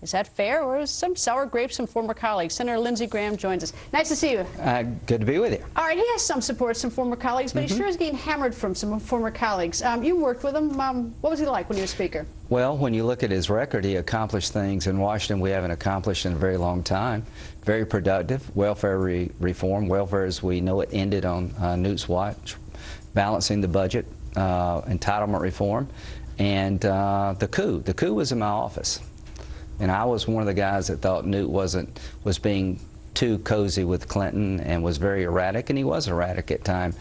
Is that fair, or is some sour grapes from former colleagues? Senator Lindsey Graham joins us. Nice to see you. Uh, good to be with you. All right, he has some support, some former colleagues, but mm -hmm. he mm-hmm. sure is getting hammered from some former colleagues. Um, you worked with him. Um, what was he like when he was Speaker? Well, when you look at his record, he accomplished things in Washington we haven't accomplished in a very long time. Very productive. Welfare re reform. Welfare, as we know it, ended on uh, Newt's watch. Balancing the budget. Uh, entitlement reform. And uh, the coup. The coup was in my office. And I was one of the guys that thought Newt wasn't was being too cozy with Clinton and was very erratic, and he was erratic at times.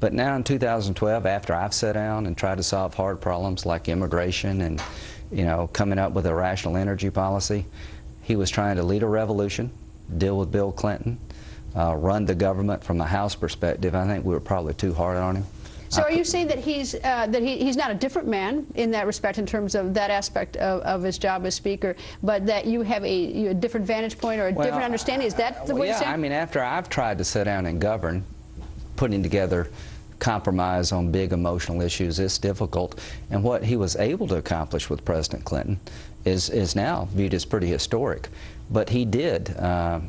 But now in 2012, after I've sat down and tried to solve hard problems like immigration and you know coming up with a rational energy policy, he was trying to lead a revolution, deal with Bill Clinton, uh, run the government from a House perspective. I think we were probably too hard on him. So are you saying that he's uh, that he, he's not a different man in that respect in terms of that aspect of, of his job as Speaker, but that you have a, a different vantage point or a well, different understanding? Is that the well, way yeah, you're saying? I mean, after I've tried to sit down and govern, putting together compromise on big emotional issues is difficult. And what he was able to accomplish with President Clinton is, is now viewed as pretty historic. But he did uh,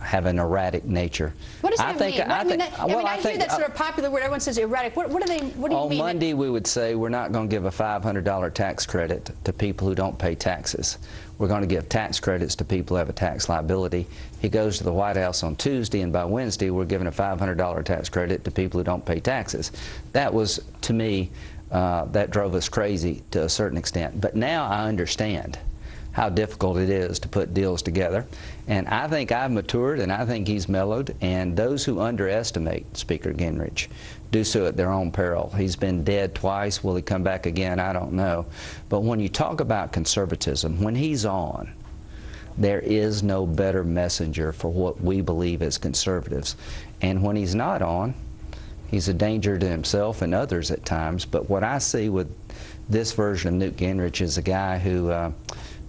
have an erratic nature. What does that I think, mean? I, I, mean, that, I, well, I, I hear that sort of popular word. Everyone says erratic. What, what do they? What do you on mean? On Monday, we would say we're not going to give a $500 tax credit to people who don't pay taxes. We're going to give tax credits to people who have a tax liability. He goes to the White House on Tuesday, and by Wednesday, we're giving a $500 tax credit to people who don't pay taxes. That was, to me, uh, that drove us crazy to a certain extent. But now I understand how difficult it is to put deals together. And I think I've matured and I think he's mellowed. And those who underestimate Speaker Gingrich do so at their own peril. He's been dead twice. Will he come back again? I don't know. But when you talk about conservatism, when he's on, there is no better messenger for what we believe as conservatives. And when he's not on, he's a danger to himself and others at times. But what I see with this version of Newt Gingrich is a guy who uh,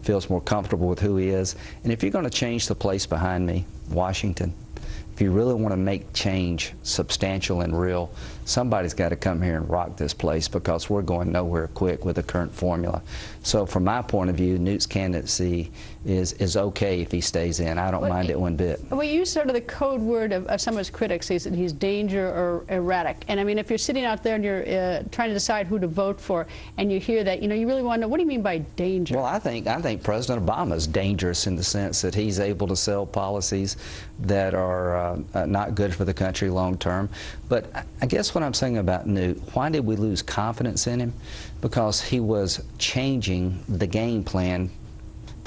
feels more comfortable with who he is. And if you're going to change the place behind me, Washington, if you really want to make change substantial and real, somebody's got to come here and rock this place because we're going nowhere quick with the current formula. So from my point of view, Newt's candidacy is, is okay if he stays in. I don't well, mind it one bit. Well, you use sort of the code word of, of some of his critics. He's, he's danger or erratic. And I mean, if you're sitting out there and you're uh, trying to decide who to vote for and you hear that, you know, you really want to know, what do you mean by danger? Well, I think, I think President Obama is dangerous in the sense that he's able to sell policies that are uh, uh, not good for the country long term. But I guess what I'm saying about Newt, why did we lose confidence in him? Because he was changing the game plan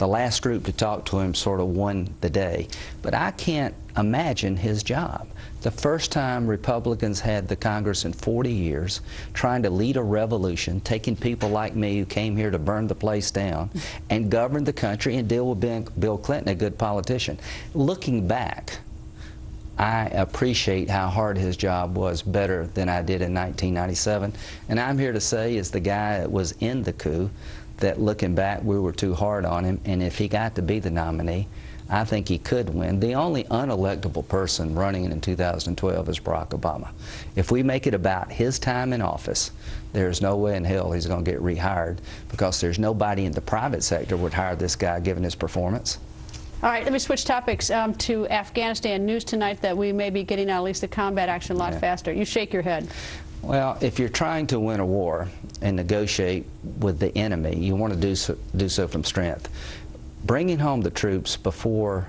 the last group to talk to him sort of won the day. But I can't imagine his job. The first time Republicans had the Congress in 40 years trying to lead a revolution, taking people like me who came here to burn the place down and govern the country and deal with Bill Clinton, a good politician. Looking back, I appreciate how hard his job was better than I did in 1997. And I'm here to say, as the guy that was in the coup, that looking back, we were too hard on him. And if he got to be the nominee, I think he could win. The only unelectable person running in 2012 is Barack Obama. If we make it about his time in office, there's no way in hell he's going to get rehired because there's nobody in the private sector would hire this guy given his performance. All right, let me switch topics um, to Afghanistan. News tonight that we may be getting out at least the combat action a lot yeah. faster. You shake your head. Well, if you're trying to win a war and negotiate with the enemy, you want to do so, do so from strength. Bringing home the troops before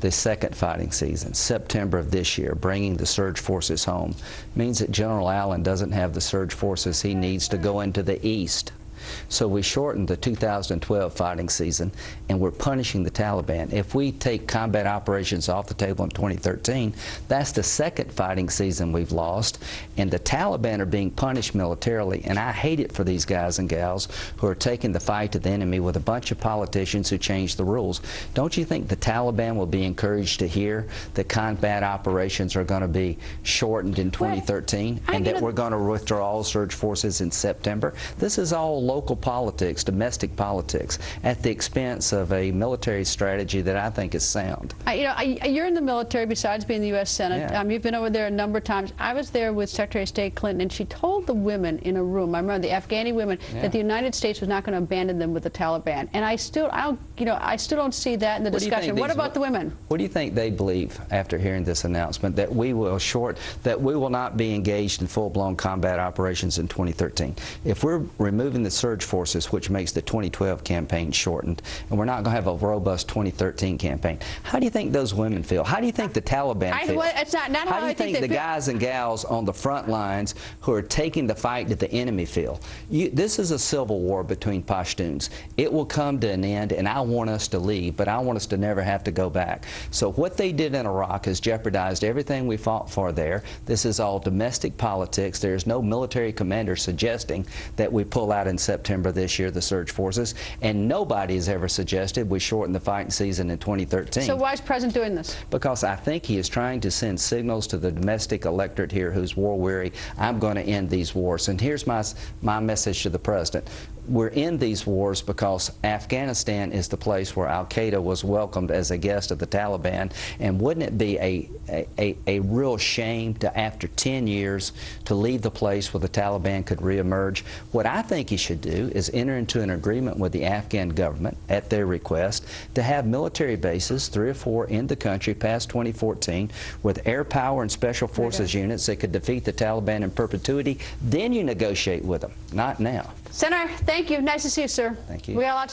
the second fighting season, September of this year, bringing the surge forces home, means that General Allen doesn't have the surge forces he needs to go into the east so we shortened the 2012 fighting season, and we're punishing the Taliban. If we take combat operations off the table in 2013, that's the second fighting season we've lost, and the Taliban are being punished militarily, and I hate it for these guys and gals who are taking the fight to the enemy with a bunch of politicians who change the rules. Don't you think the Taliban will be encouraged to hear that combat operations are going to be shortened in 2013 well, and that we're going to withdraw all surge forces in September? This is all local local politics, domestic politics, at the expense of a military strategy that I think is sound. I, you know, I, you're in the military besides being the U.S. Senate. Yeah. Um, you've been over there a number of times. I was there with Secretary of State Clinton, and she told the women in a room, I remember the Afghani women, Yeah. that the United States was not going to abandon them with the Taliban. And I still, I don't, you know, I still don't see that in the What do you think discussion. What about the women? What do you think they believe after hearing this announcement that we will short that we will not be engaged in full-blown combat operations in 2013? If we're removing the surge forces, which makes the 2012 campaign shortened, and we're not going to have a robust 2013 campaign, how do you think those women feel? How do you think the Taliban I- feel? well, not- not how do you I think think the guys and gals on the front lines who are taking the fight to the enemy feel? You, this is a civil war between Pashtuns. It will come to an end, and I want us to leave, but I want us to never have to go back. So what they did in Iraq has jeopardized everything we fought for there. This is all domestic politics. There's no military commander suggesting that we pull out in September this year, the surge forces, and nobody has ever suggested we shorten the fighting season in 2013 So why is President doing this? because I think he is trying to send signals to the domestic electorate here who's war weary. I'm going to end these wars. And here's my, my message to the president. We're in these wars because Afghanistan is the place where Al Qaeda was welcomed as a guest of the Taliban. And wouldn't it be a, a, a, a real shame to, after 10 years, to leave the place where the Taliban could reemerge? What I think he should do is enter into an agreement with the Afghan government at their request to have military bases, three or four in the country past 2014, with air power and special forces units that could defeat the Taliban in perpetuity. Then you negotiate with them, not now. Senator, thank you. Nice to see you, sir. Thank you. We got a lot to talk